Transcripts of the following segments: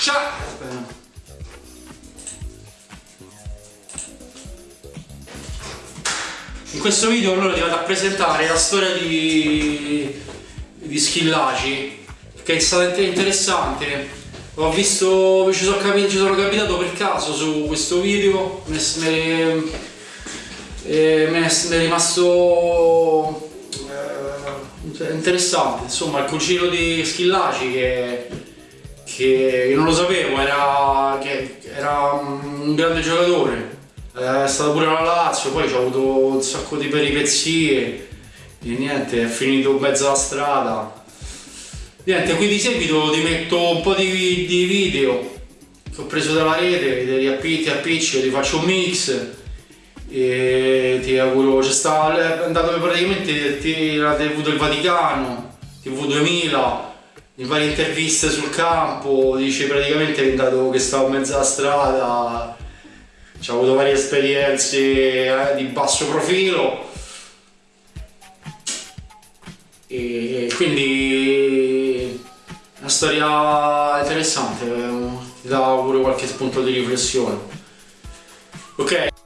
Ciao! In questo video allora ti vado a presentare la storia di, di Schillaci che è stata interessante ho visto, ci sono, capito, ci sono capitato per caso su questo video mi è, è rimasto eh, interessante insomma il cugino di Schillaci che, che io non lo sapevo era, era un grande giocatore è stato pure la Lazio, poi ci ha avuto un sacco di peripezie e niente, è finito in mezzo alla strada. Niente, qui di seguito ti metto un po' di, di video che ho preso dalla rete, te li appiccio, ti faccio un mix e ti auguro, c'è stato, andato praticamente la TV del Vaticano, TV 2000, in varie interviste sul campo, dice praticamente è andato che stavo mezzo alla strada ho avuto varie esperienze eh, di basso profilo e quindi una storia interessante, eh, ti dà pure qualche spunto di riflessione. Ok?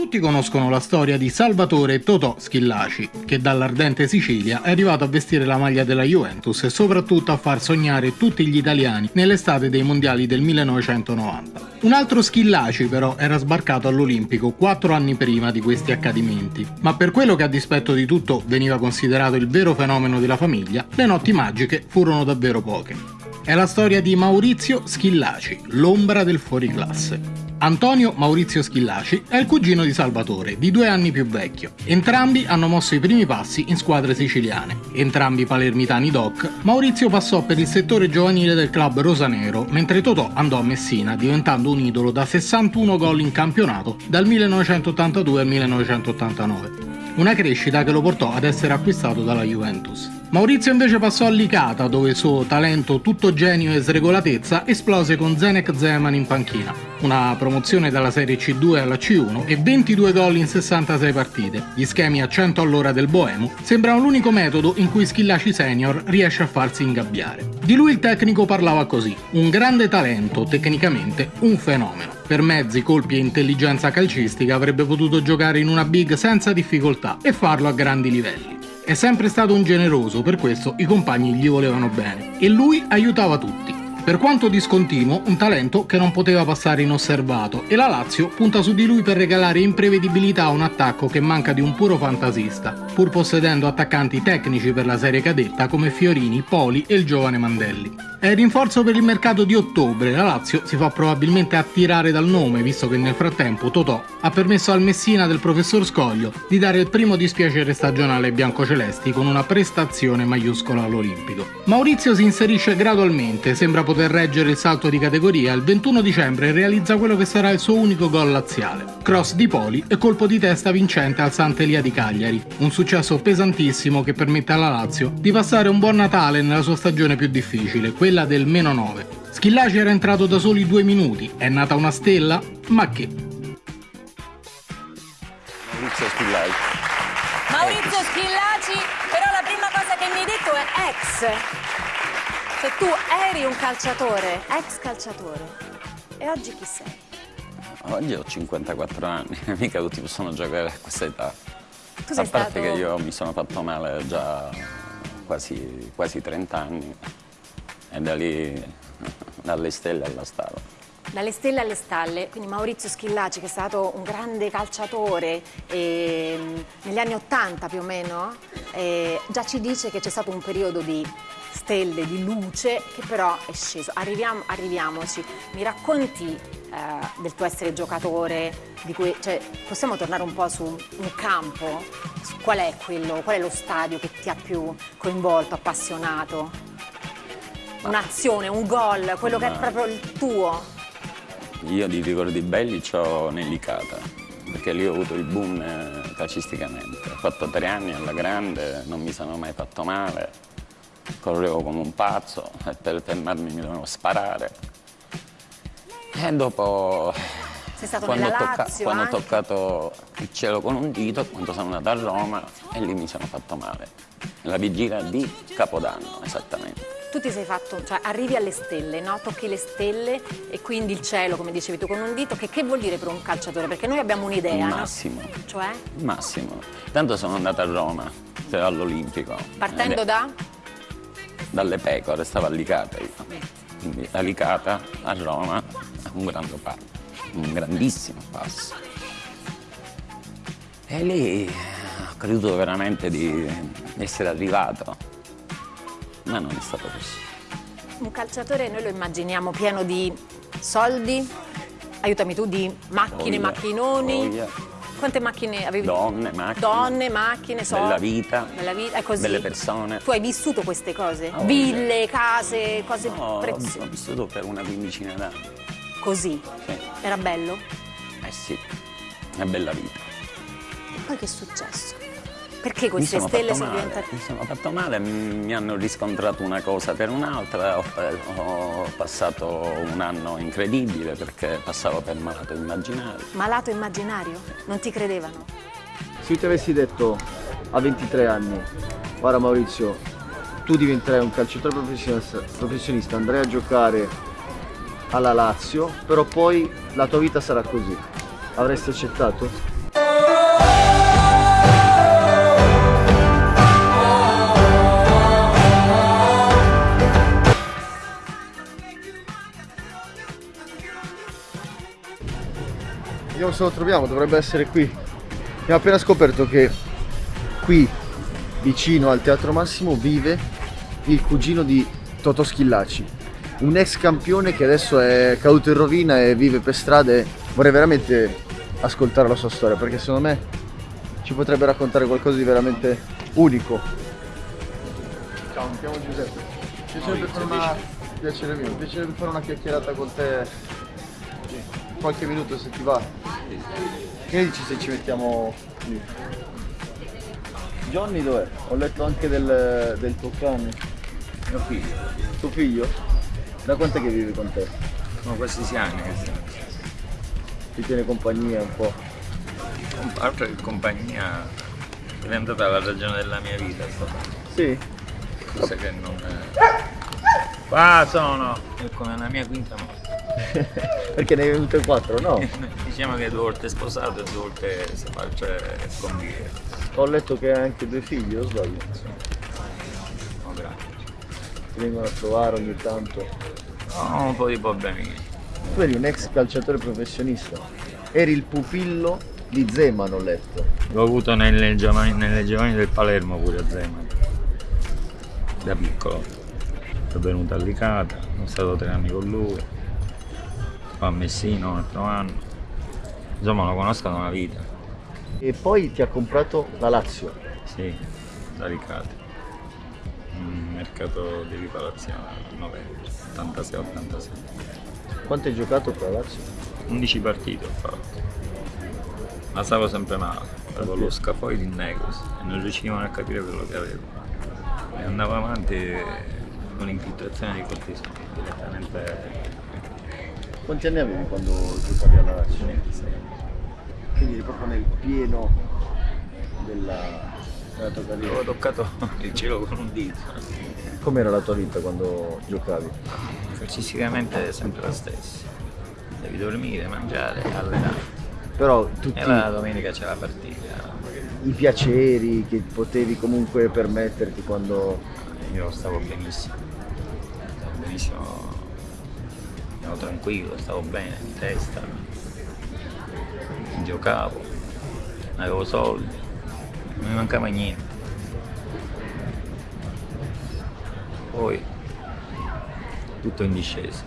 Tutti conoscono la storia di Salvatore Totò Schillaci, che dall'ardente Sicilia è arrivato a vestire la maglia della Juventus e soprattutto a far sognare tutti gli italiani nell'estate dei mondiali del 1990. Un altro Schillaci però era sbarcato all'Olimpico quattro anni prima di questi accadimenti, ma per quello che a dispetto di tutto veniva considerato il vero fenomeno della famiglia, le notti magiche furono davvero poche. È la storia di Maurizio Schillaci, l'ombra del fuoriclasse. Antonio Maurizio Schillaci è il cugino di Salvatore, di due anni più vecchio. Entrambi hanno mosso i primi passi in squadre siciliane. Entrambi palermitani doc, Maurizio passò per il settore giovanile del club rosanero, mentre Totò andò a Messina, diventando un idolo da 61 gol in campionato dal 1982 al 1989. Una crescita che lo portò ad essere acquistato dalla Juventus. Maurizio invece passò a Licata, dove il suo talento tutto genio e sregolatezza esplose con Zenek Zeman in panchina. Una promozione dalla Serie C2 alla C1 e 22 gol in 66 partite. Gli schemi a 100 all'ora del Boemo sembrano l'unico metodo in cui Schillaci Senior riesce a farsi ingabbiare. Di lui il tecnico parlava così, un grande talento, tecnicamente un fenomeno. Per mezzi, colpi e intelligenza calcistica avrebbe potuto giocare in una big senza difficoltà e farlo a grandi livelli. È sempre stato un generoso, per questo i compagni gli volevano bene e lui aiutava tutti. Per quanto discontinuo, un talento che non poteva passare inosservato e la Lazio punta su di lui per regalare imprevedibilità a un attacco che manca di un puro fantasista, pur possedendo attaccanti tecnici per la serie cadetta come Fiorini, Poli e il giovane Mandelli. È il rinforzo per il mercato di ottobre, la Lazio si fa probabilmente attirare dal nome visto che nel frattempo Totò ha permesso al Messina del professor Scoglio di dare il primo dispiacere stagionale ai biancocelesti con una prestazione maiuscola all'Olimpico. Maurizio si inserisce gradualmente, sembra poter reggere il salto di categoria il 21 dicembre realizza quello che sarà il suo unico gol laziale. Cross di Poli e colpo di testa vincente al Sant'Elia di Cagliari, un successo pesantissimo che permette alla Lazio di passare un buon Natale nella sua stagione più difficile, quella del meno 9. Schillaci era entrato da soli due minuti, è nata una stella? Ma che? Maurizio Schillaci. Maurizio Schillaci, però la prima cosa che mi hai detto è ex. Cioè tu eri un calciatore, ex calciatore. E oggi chi sei? Oggi ho 54 anni, mica tutti possono giocare a questa età. Tu sei a parte stato... che io mi sono fatto male già quasi, quasi 30 anni e da lì dalle stelle alla stalla. Dalle stelle alle stalle, quindi Maurizio Schillaci che è stato un grande calciatore eh, negli anni Ottanta più o meno, eh, già ci dice che c'è stato un periodo di stelle, di luce che però è sceso. Arriviamo, arriviamoci, mi racconti eh, del tuo essere giocatore, cui, cioè, possiamo tornare un po' su un campo? Qual è quello, qual è lo stadio che ti ha più coinvolto, appassionato? Un'azione, un gol, quello che è proprio il tuo? Io di ricordi belli ho Nellicata, perché lì ho avuto il boom eh, calcisticamente. Ho fatto tre anni alla grande, non mi sono mai fatto male, correvo come un pazzo e per fermarmi mi dovevo sparare. E dopo, quando, ho, tocca quando ho toccato il cielo con un dito, quando sono andato a Roma e lì mi sono fatto male. La vigilia di Capodanno, esattamente. Tu ti sei fatto, cioè arrivi alle stelle, no? Tocchi le stelle e quindi il cielo, come dicevi tu, con un dito, che, che vuol dire per un calciatore? Perché noi abbiamo un'idea, Il no? massimo. Cioè? Massimo. Tanto sono andato a Roma, cioè all'Olimpico. Partendo è- da? Dalle pecore, stavo a Licata io. Quindi da Licata a Roma, un grande passo, un grandissimo passo. E lì eh, ho creduto veramente di essere arrivato, ma non è stato così. Un calciatore noi lo immaginiamo pieno di soldi, aiutami tu, di macchine, Voglia, macchinoni. voglia. Quante macchine avevi? Donne, macchine. Donne, macchine, soldi. Bella vita, Bella vita, è così. belle persone. Tu hai vissuto queste cose? Voglia. Ville, case, cose No, preziose. ho vissuto per una quindicina d'anni. Così. Sì. Era bello? Eh sì, una bella vita. E poi che è successo? Perché Mi queste sono stelle fatto sono male, diventate... Mi sono fatto male, mi hanno riscontrato una cosa per un'altra, ho, ho passato un anno incredibile perché passavo per malato immaginario. Malato immaginario? Non ti credevano? Se io ti avessi detto a 23 anni, guarda Maurizio, tu diventerai un calciatore professionista, professionista, andrai a giocare alla Lazio, però poi la tua vita sarà così. Avresti accettato? Vediamo se lo troviamo, dovrebbe essere qui. Abbiamo appena scoperto che qui, vicino al Teatro Massimo, vive il cugino di Totò Schillaci, un ex campione che adesso è caduto in rovina e vive per strade. Vorrei veramente ascoltare la sua storia perché secondo me ci potrebbe raccontare qualcosa di veramente unico. Ciao, mi chiamo Giuseppe. Piacerebbe fare una... Piacere mio, piacerebbe fare una chiacchierata con te qualche minuto se ti va. Che dici se ci mettiamo lì? Johnny dov'è? Ho letto anche del, del tuo cane. Mio figlio, Tuo figlio? Da quant'è che vive con te? sono questi sei anni che stiamo. Ti tiene compagnia un po'? Altro che compagnia è diventata la ragione della mia vita, Sì? cosa che non. Qua sono! È come la mia quinta morte. Perché ne hai venute quattro, no? diciamo che due volte sposato e due volte si face convivere. Ho letto che hai anche due figli, o sbaglio? No, grazie. Ti vengono a trovare ogni tanto. Ho un po' di problemi. Tu eri un ex calciatore professionista. Eri il pupillo di Zeman, ho letto. L'ho avuto nelle giovani, nelle giovani del Palermo pure a Zeman. Da piccolo. Sono venuto a Licata, sono stato tre anni con lui. Poi a Messina un altro anno. Insomma lo conosco da una vita. E poi ti ha comprato la Lazio. Sì, da Licata. Un mercato di riparazione novembre, 86-87. Quanto hai giocato per la Lazio? 11 partite ho fatto. Ma stavo sempre male, avevo lo scafoide in negros e non riuscivano a capire quello che avevo. E andavo avanti con l'infiltrazione di cortisone, direttamente Quanti anni avevi quando giocavi alla Lazio? 26. Quindi eri proprio nel pieno della, della tua Avevo carriera. toccato il cielo con un dito. Com'era la tua vita quando giocavi? Calcisticamente è sempre la stessa. Devi dormire, mangiare, allenare. Però tutti E la domenica c'è la partita. i piaceri che potevi comunque permetterti quando... Io stavo benissimo. Stavo benissimo. Ero tranquillo, stavo bene in testa. Giocavo, avevo soldi, non mi mancava niente. Poi tutto in discesa.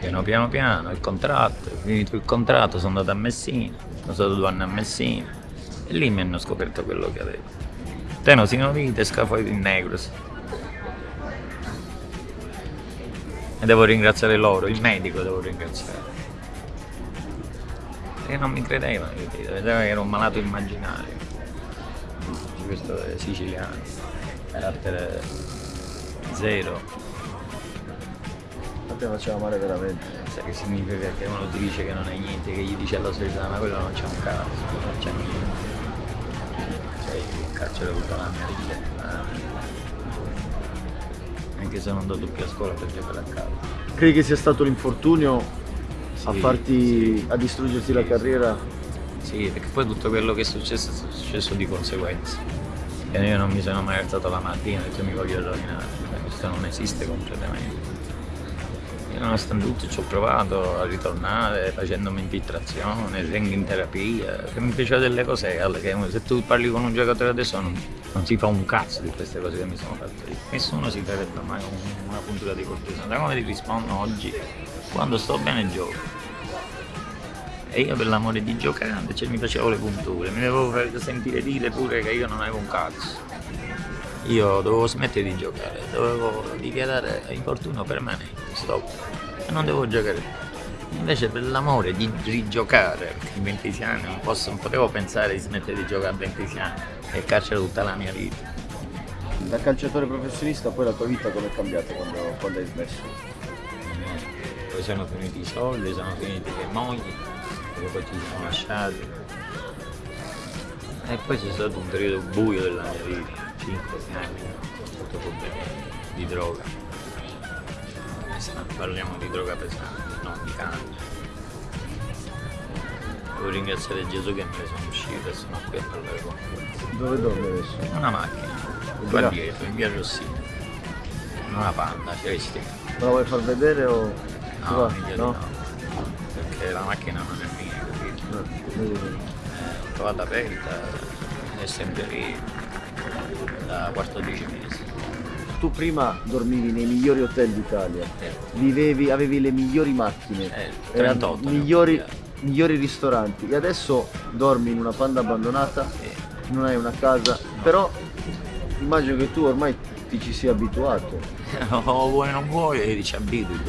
Piano piano piano, il contratto, finito il contratto, sono andato a Messina, sono stato due anni a Messina e lì mi hanno scoperto quello che avevo. Tenosinovite, scafoide in negros. E devo ringraziare loro, il medico devo ringraziare. Perché non mi credevano, capito? vedevano che ero un malato immaginario. Questo è siciliano, carattere zero. A te faceva male veramente. Sai che significa che uno ti dice che non è niente, che gli dice alla società, ma quello non c'è un cazzo, non c'è niente. Cioè, io in carcere tutta la mia vita. Anche se non andato più a scuola per giocare a calcio. Credi che sia stato l'infortunio a Sì, farti, sì. a distruggerti Sì, la carriera? Sì, perché poi tutto quello che è successo è successo di conseguenza. E io non mi sono mai alzato la mattina e detto mi voglio rovinare, questo non esiste completamente. Nonostante tutto ci ho provato a ritornare facendomi infiltrazione, vengo in terapia, che mi piaceva delle cose che se tu parli con un giocatore adesso non, non si fa un cazzo di queste cose che mi sono fatte lì. Nessuno si farebbe mai un- una puntura di cortisone. Da come ti rispondo oggi, quando sto bene gioco. E io per l'amore di giocare cioè, mi facevo le punture, mi devo sentire dire pure che io non avevo un cazzo. Io dovevo smettere di giocare, dovevo dichiarare infortunio permanente, stop. E non devo giocare più. Invece per l'amore di rigiocare, perché in 26 anni non, posso, non potevo pensare di smettere di giocare a 26 anni e carcere tutta la mia vita. Da calciatore professionista poi la tua vita come è cambiata quando, quando hai smesso? Poi sono finiti i soldi, sono finite le mogli, perché poi ci siamo lasciati. E poi c'è stato un periodo buio della mia vita, 5 anni, sotto problemi di droga. Parliamo di droga pesante, non di canna. Devo ringraziare Gesù che ne sono uscito e sono qui a parlare con voi. Dove dormi adesso? Una macchina, qua dietro, in via Rossini. Una panda, celestica. Me la vuoi far vedere o... No, no? no. Perché la macchina non è mia, capito? No, vedi. Eh, l'ho trovata aperta, è sempre lì da 14 mesi. Tu prima dormivi nei migliori hotel d'Italia, Eh, vivevi, avevi le migliori macchine, Eh, erano 38 ne ho migliori, migliori ristoranti. E adesso dormi in una panda abbandonata, eh, non hai una casa, però immagino che tu ormai ti ci sia abituato. o vuoi o non vuoi, ci abitui.